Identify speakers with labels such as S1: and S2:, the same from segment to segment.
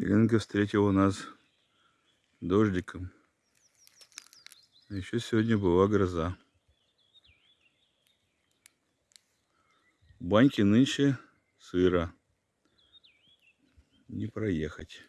S1: Еленка встретила нас дождиком. А еще сегодня была гроза. В нынче сыро. Не проехать.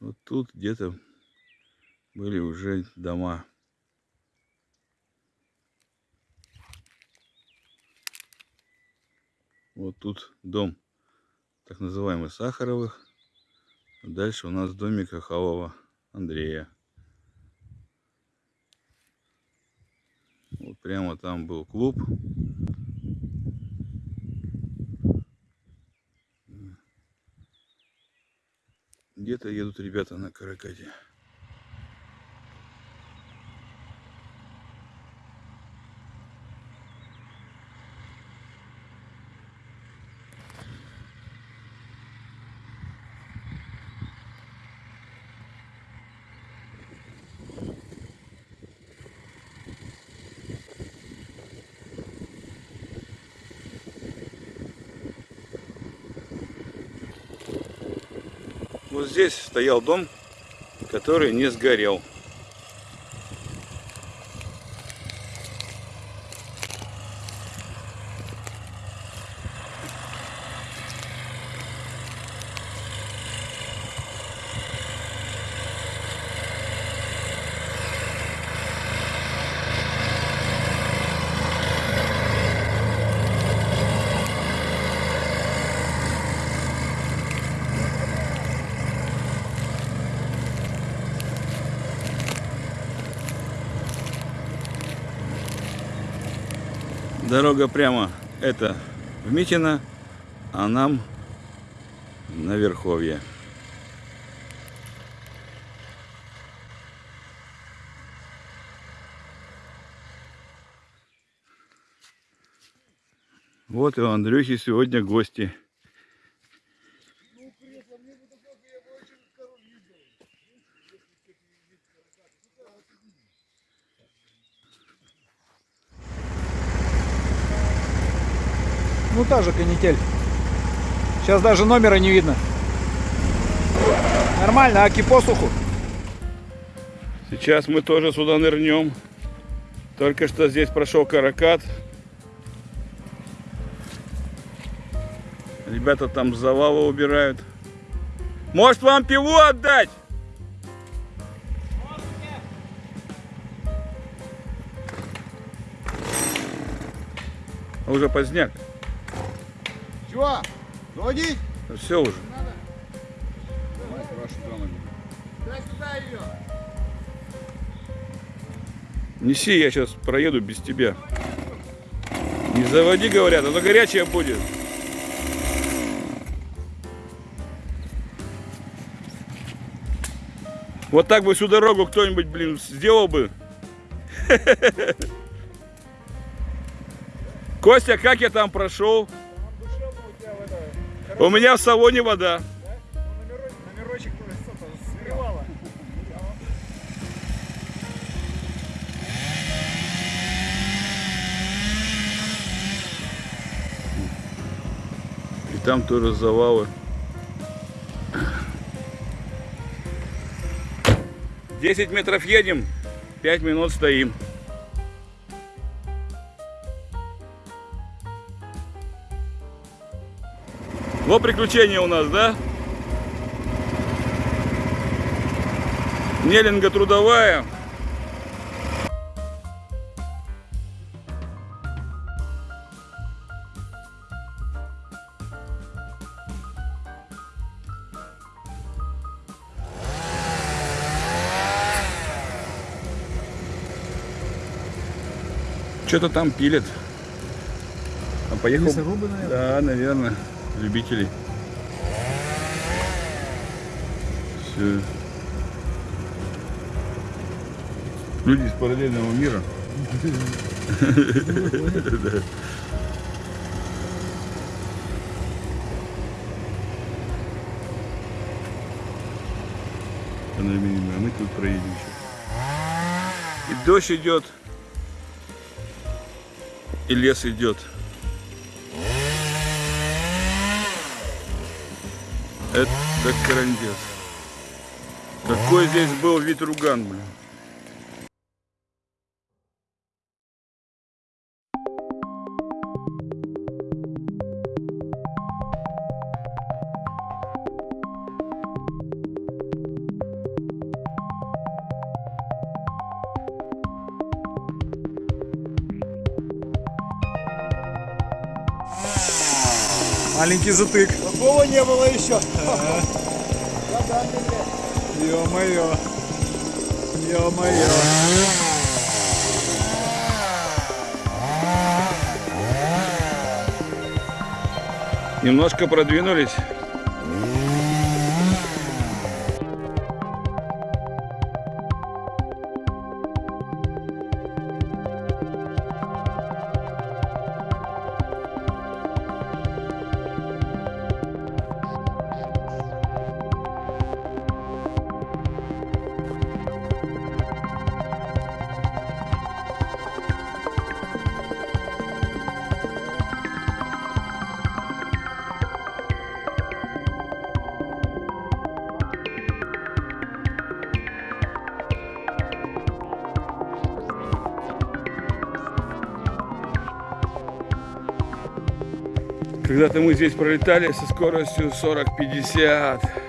S1: Вот тут где-то были уже дома. Вот тут дом так называемый Сахаровых. Дальше у нас домик Ахалова Андрея. Вот прямо там был клуб. Где-то едут ребята на каракате. Вот здесь стоял дом, который не сгорел. Дорога прямо это в Митино, а нам на Верховье. Вот и у Андрюхи сегодня гости.
S2: Ну та же канитель. Сейчас даже номера не видно. Нормально, аки посуху.
S1: Сейчас мы тоже сюда нырнем. Только что здесь прошел каракат. Ребята там с завала убирают. Может вам пиву отдать? А Уже поздняк.
S3: Чего? Заводить?
S1: Все уже.
S3: Дай сюда ее.
S1: Неси, я сейчас проеду без тебя. Не заводи, говорят, а то горячая будет. Вот так бы всю дорогу кто-нибудь, блин, сделал бы. Костя, как я там прошел? У меня в салоне вода. И там тоже завалы. Десять метров едем, пять минут стоим. Вот приключения у нас, да? Нелинга трудовая. Что-то там пилят. А поехал...
S2: Лесорубы, наверное?
S1: Да, наверное. Любителей. Все. Люди из параллельного мира. Панорамируем, а мы тут проедем сейчас. И дождь идет. И лес идет. Это карандес. Какой здесь был вид руган, блин.
S2: Маленький затык.
S3: Такого не было еще.
S2: Ё-моё. Ё-моё.
S1: Немножко продвинулись. Когда-то мы здесь пролетали со скоростью 40-50.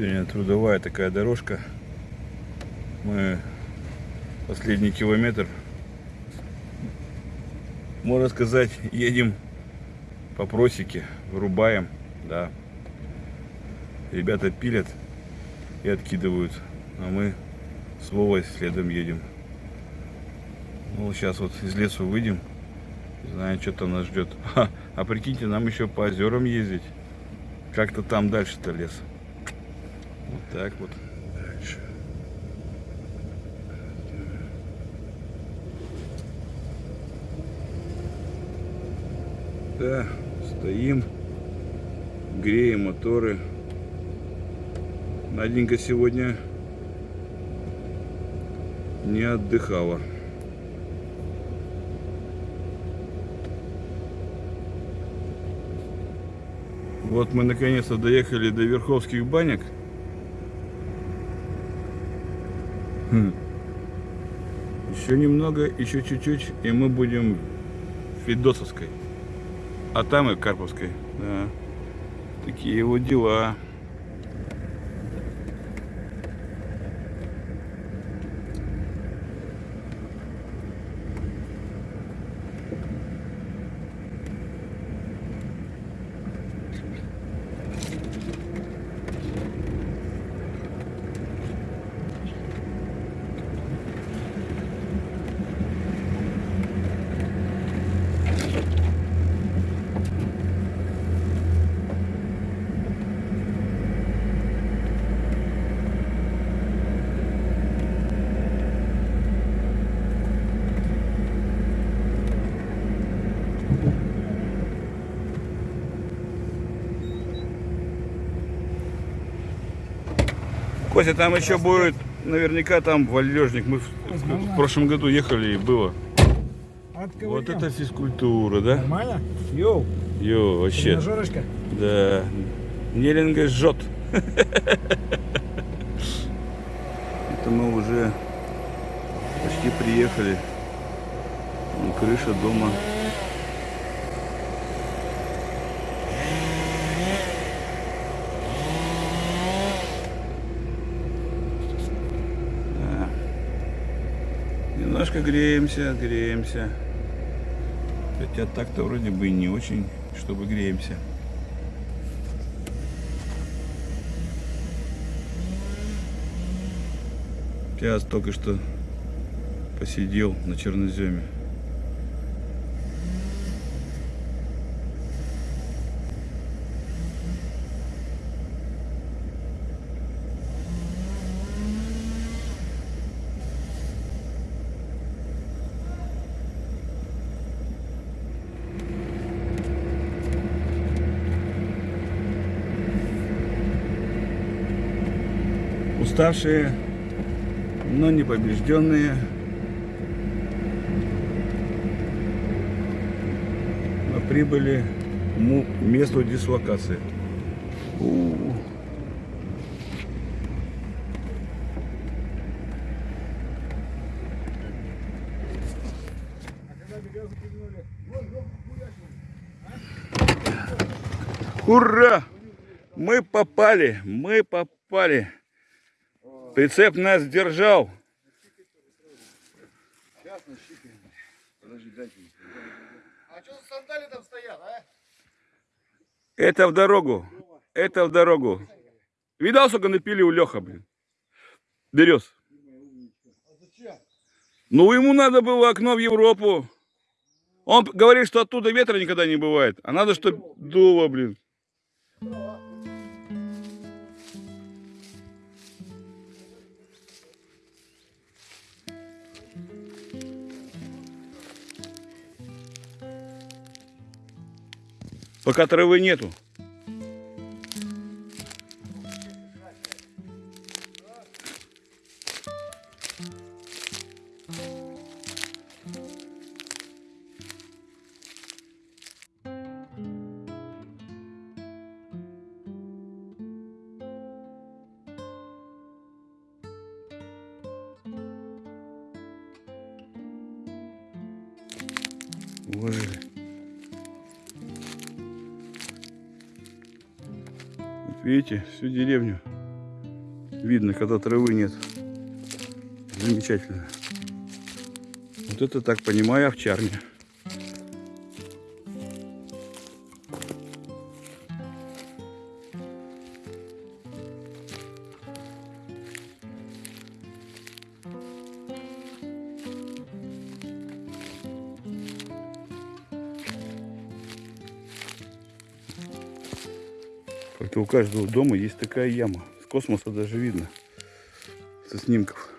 S1: Сегодня трудовая такая дорожка. Мы последний километр, можно сказать, едем по просеке, вырубаем, да. Ребята пилят и откидывают, а мы с Вовой следом едем. Ну, сейчас вот из лесу выйдем, не знаю, что там нас ждет. А, а прикиньте, нам еще по озерам ездить. Как-то там дальше-то лес. Вот так вот. Да, стоим, греем моторы. Наденька сегодня не отдыхала. Вот мы наконец-то доехали до Верховских банек. Хм. Еще немного, еще чуть-чуть, и мы будем Федосовской. А там и Карповской. Да. Такие вот дела. Костя, там еще будет, наверняка там валежник. Мы в, в прошлом году ехали и было. Вот это физкультура, да?
S2: Нормально? Йоу,
S1: Йо, вообще.
S2: тренажерочка.
S1: Да. Неринга жжет. Это мы уже почти приехали. Крыша дома. Да. Немножко греемся, греемся. Хотя так-то вроде бы не очень. чтобы греемся. Сейчас только что посидел на черноземе. Уставшие, но не побежденные. Мы прибыли к месту дислокации. Ура! Мы попали, мы попали. Прицеп нас держал.
S3: Сейчас. Подожди, дайте. А что за сандали там стоят, а?
S1: Это в дорогу. Это в дорогу. Видал, сколько напили у Леха, блин? Берез. Ну, ему надо было окно в Европу. Он говорит, что оттуда ветра никогда не бывает. А надо, чтобы дуло, блин. Пока травы нету. Уложили. Видите, всю деревню видно, когда травы нет. Замечательно. Вот это так понимаю овчарня. Каждого дома есть такая яма. С космоса даже видно. Со снимков.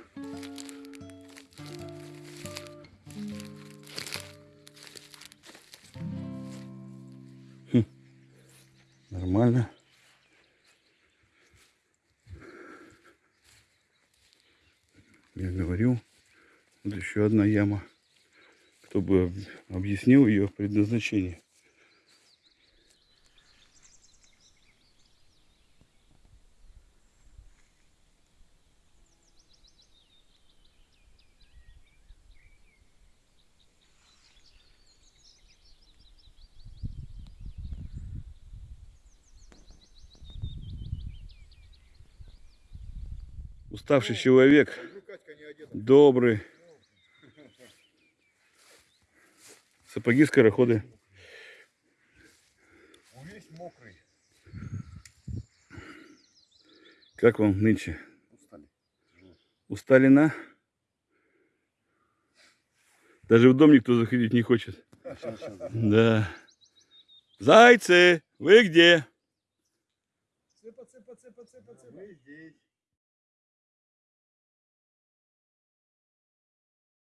S1: Хм. Нормально. Я говорю, вот еще одна яма. Кто бы об- объяснил ее предназначение. Уставший человек, добрый. Сапоги скороходы.
S3: Весь мокрый.
S1: Как вам нынче?
S3: Устали.
S1: Устали на? Даже в дом никто заходить не хочет. Да. Зайцы, вы где?
S3: Цыпа, цыпа, цыпа, цыпа, цыпа. Мы здесь.